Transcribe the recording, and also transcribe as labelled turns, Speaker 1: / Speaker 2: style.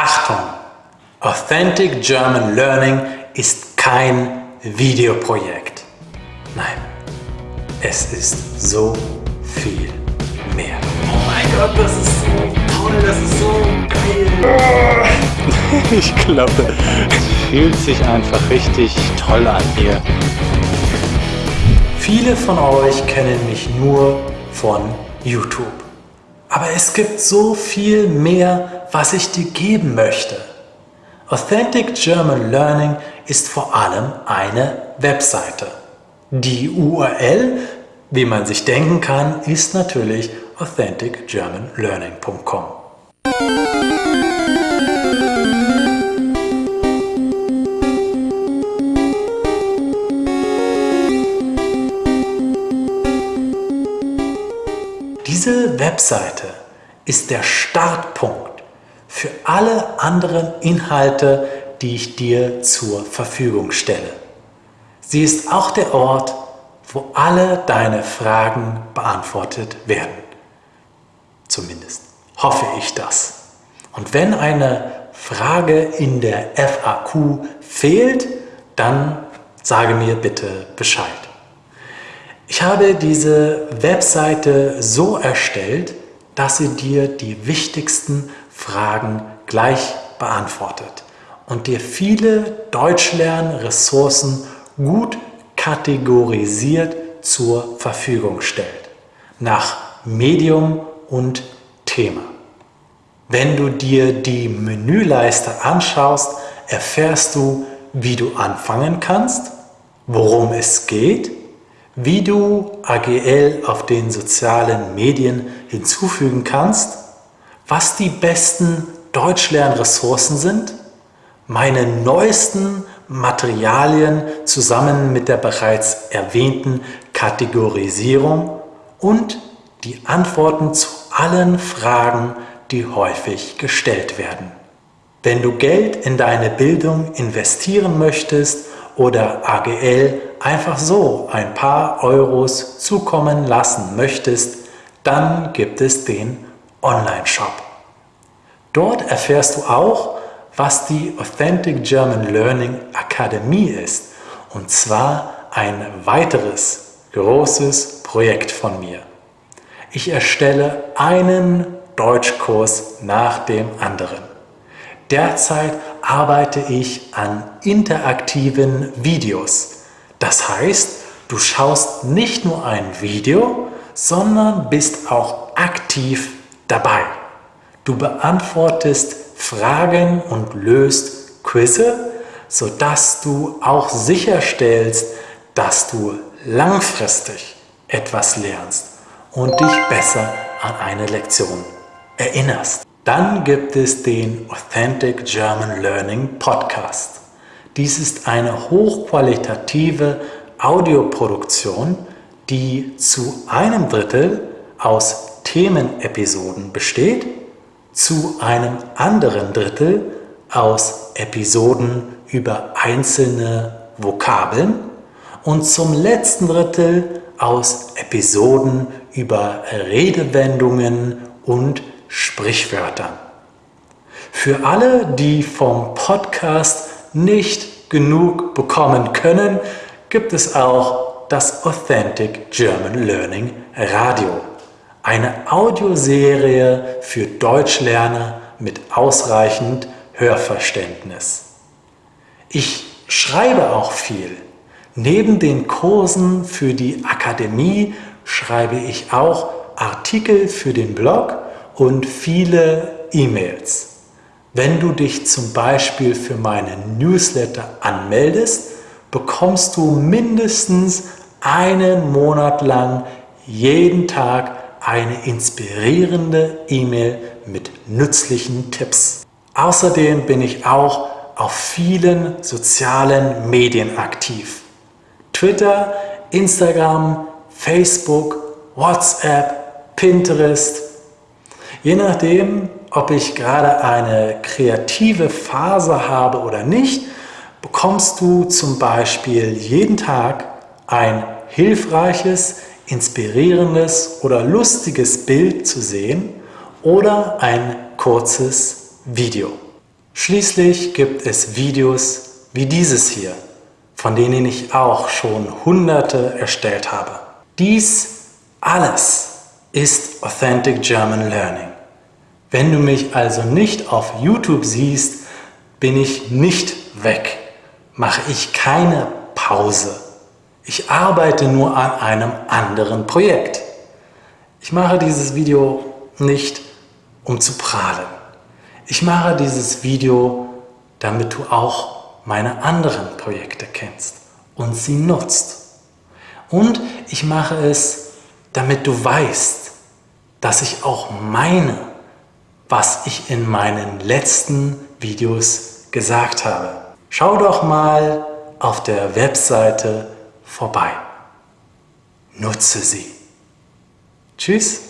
Speaker 1: Achtung! Authentic German Learning ist kein Videoprojekt. Nein, es ist so viel mehr.
Speaker 2: Oh mein Gott, das ist so toll, das ist so geil.
Speaker 3: Ich glaube, es fühlt sich einfach richtig toll an hier.
Speaker 1: Viele von euch kennen mich nur von YouTube. Aber es gibt so viel mehr, was ich dir geben möchte. Authentic German Learning ist vor allem eine Webseite. Die URL, wie man sich denken kann, ist natürlich authenticgermanlearning.com. Webseite ist der Startpunkt für alle anderen Inhalte, die ich dir zur Verfügung stelle. Sie ist auch der Ort, wo alle deine Fragen beantwortet werden. Zumindest hoffe ich das. Und wenn eine Frage in der FAQ fehlt, dann sage mir bitte Bescheid. Ich habe diese Webseite so erstellt, dass sie dir die wichtigsten Fragen gleich beantwortet und dir viele Deutschlernressourcen gut kategorisiert zur Verfügung stellt, nach Medium und Thema. Wenn du dir die Menüleiste anschaust, erfährst du, wie du anfangen kannst, worum es geht, wie du AGL auf den sozialen Medien hinzufügen kannst, was die besten Deutschlernressourcen sind, meine neuesten Materialien zusammen mit der bereits erwähnten Kategorisierung und die Antworten zu allen Fragen, die häufig gestellt werden. Wenn du Geld in deine Bildung investieren möchtest oder AGL einfach so ein paar Euros zukommen lassen möchtest, dann gibt es den Online-Shop. Dort erfährst du auch, was die Authentic German Learning Akademie ist, und zwar ein weiteres großes Projekt von mir. Ich erstelle einen Deutschkurs nach dem anderen. Derzeit arbeite ich an interaktiven Videos. Das heißt, du schaust nicht nur ein Video, sondern bist auch aktiv dabei. Du beantwortest Fragen und löst Quizze, sodass du auch sicherstellst, dass du langfristig etwas lernst und dich besser an eine Lektion erinnerst. Dann gibt es den Authentic German Learning Podcast. Dies ist eine hochqualitative Audioproduktion, die zu einem Drittel aus Themenepisoden besteht, zu einem anderen Drittel aus Episoden über einzelne Vokabeln und zum letzten Drittel aus Episoden über Redewendungen und Sprichwörtern. Für alle, die vom Podcast nicht genug bekommen können, gibt es auch das Authentic German Learning Radio. Eine Audioserie für Deutschlerner mit ausreichend Hörverständnis. Ich schreibe auch viel. Neben den Kursen für die Akademie schreibe ich auch Artikel für den Blog und viele E-Mails. Wenn du dich zum Beispiel für meinen Newsletter anmeldest, bekommst du mindestens einen Monat lang jeden Tag eine inspirierende E-Mail mit nützlichen Tipps. Außerdem bin ich auch auf vielen sozialen Medien aktiv. Twitter, Instagram, Facebook, WhatsApp, Pinterest, Je nachdem, ob ich gerade eine kreative Phase habe oder nicht, bekommst du zum Beispiel jeden Tag ein hilfreiches, inspirierendes oder lustiges Bild zu sehen oder ein kurzes Video. Schließlich gibt es Videos wie dieses hier, von denen ich auch schon hunderte erstellt habe. Dies alles ist Authentic German Learning. Wenn du mich also nicht auf YouTube siehst, bin ich nicht weg, mache ich keine Pause. Ich arbeite nur an einem anderen Projekt. Ich mache dieses Video nicht, um zu prahlen. Ich mache dieses Video, damit du auch meine anderen Projekte kennst und sie nutzt. Und ich mache es, damit du weißt, dass ich auch meine, was ich in meinen letzten Videos gesagt habe. Schau doch mal auf der Webseite vorbei. Nutze sie. Tschüss.